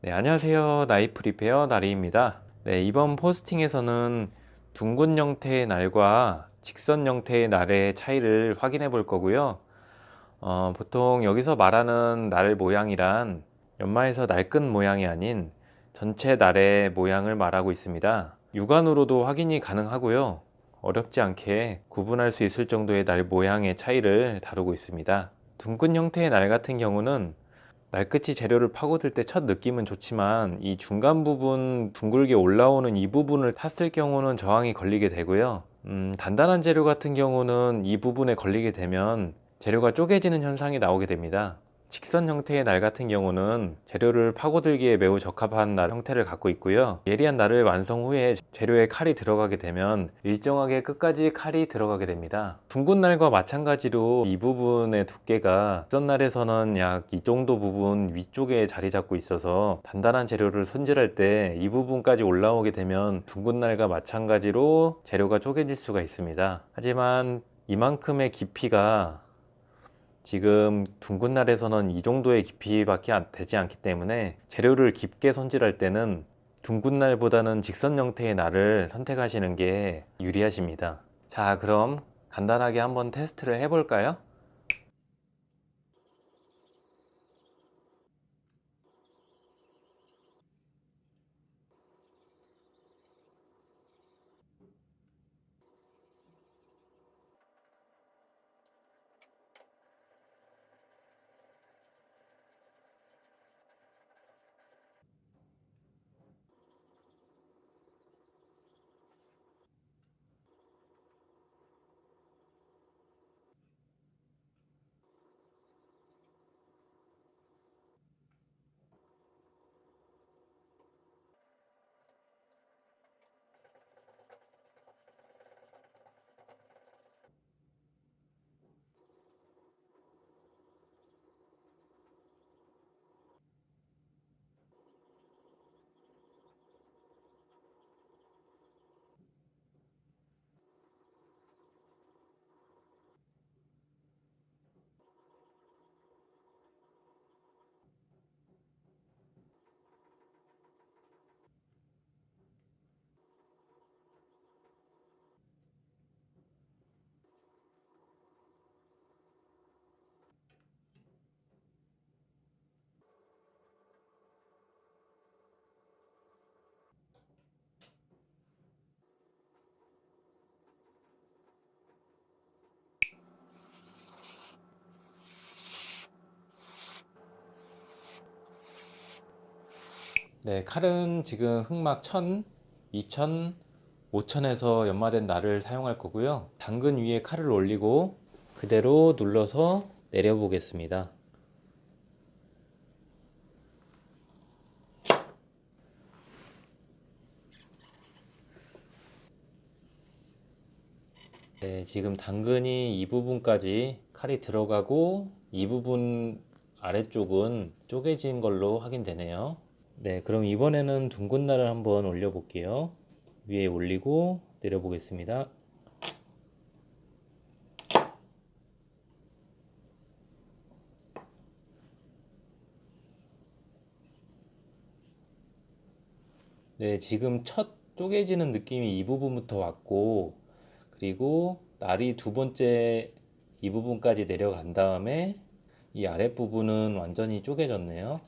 네, 안녕하세요. 나이프 리페어 나리입니다. 네, 이번 포스팅에서는 둥근 형태의 날과 직선 형태의 날의 차이를 확인해 볼 거고요. 어, 보통 여기서 말하는 날 모양이란 연마에서 날끝 모양이 아닌 전체 날의 모양을 말하고 있습니다. 육안으로도 확인이 가능하고요. 어렵지 않게 구분할 수 있을 정도의 날 모양의 차이를 다루고 있습니다. 둥근 형태의 날 같은 경우는 날끝이 재료를 파고들 때 첫 느낌은 좋지만 이 중간 부분 둥글게 올라오는 이 부분을 탔을 경우는 저항이 걸리게 되고요. 음, 단단한 재료 같은 경우는 이 부분에 걸리게 되면 재료가 쪼개지는 현상이 나오게 됩니다 직선 형태의 날 같은 경우는 재료를 파고들기에 매우 적합한 날 형태를 갖고 있고요. 예리한 날을 완성 후에 재료에 칼이 들어가게 되면 일정하게 끝까지 칼이 들어가게 됩니다. 둥근 날과 마찬가지로 이 부분의 두께가 직선 날에서는 약 이 정도 부분 위쪽에 자리 잡고 있어서 단단한 재료를 손질할 때 이 부분까지 올라오게 되면 둥근 날과 마찬가지로 재료가 쪼개질 수가 있습니다. 하지만 이만큼의 깊이가 지금 둥근 날에서는 이 정도의 깊이밖에 안- 되지 않기 때문에 재료를 깊게 손질할 때는 둥근 날보다는 직선 형태의 날을 선택하시는 게 유리하십니다 자 그럼 간단하게 한번 테스트를 해 볼까요? 네, 칼은 지금 흑막 1000, 2000, 5000에서 연마된 날을 사용할 거고요. 당근 위에 칼을 올리고 그대로 눌러서 내려 보겠습니다. 네, 지금 당근이 이 부분까지 칼이 들어가고 이 부분 아래쪽은 쪼개진 걸로 확인되네요. 네, 그럼 이번에는 둥근 날을 한번 올려 볼게요. 위에 올리고 내려 보겠습니다. 네, 지금 첫 쪼개지는 느낌이 이 부분부터 왔고 그리고 날이 두 번째 이 부분까지 내려간 다음에 이 아랫부분은 완전히 쪼개졌네요.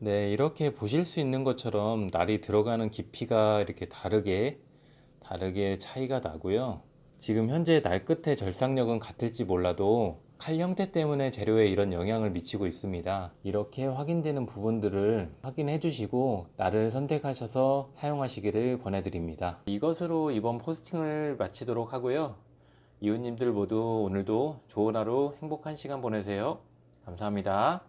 네, 이렇게 보실 수 있는 것처럼 날이 들어가는 깊이가 이렇게 다르게 다르게 차이가 나고요. 지금 현재 날 끝의 절삭력은 같을지 몰라도 칼 형태 때문에 재료에 이런 영향을 미치고 있습니다. 이렇게 확인되는 부분들을 확인해 주시고 날을 선택하셔서 사용하시기를 권해드립니다. 이것으로 이번 포스팅을 마치도록 하고요. 이웃님들 모두 오늘도 좋은 하루 행복한 시간 보내세요. 감사합니다.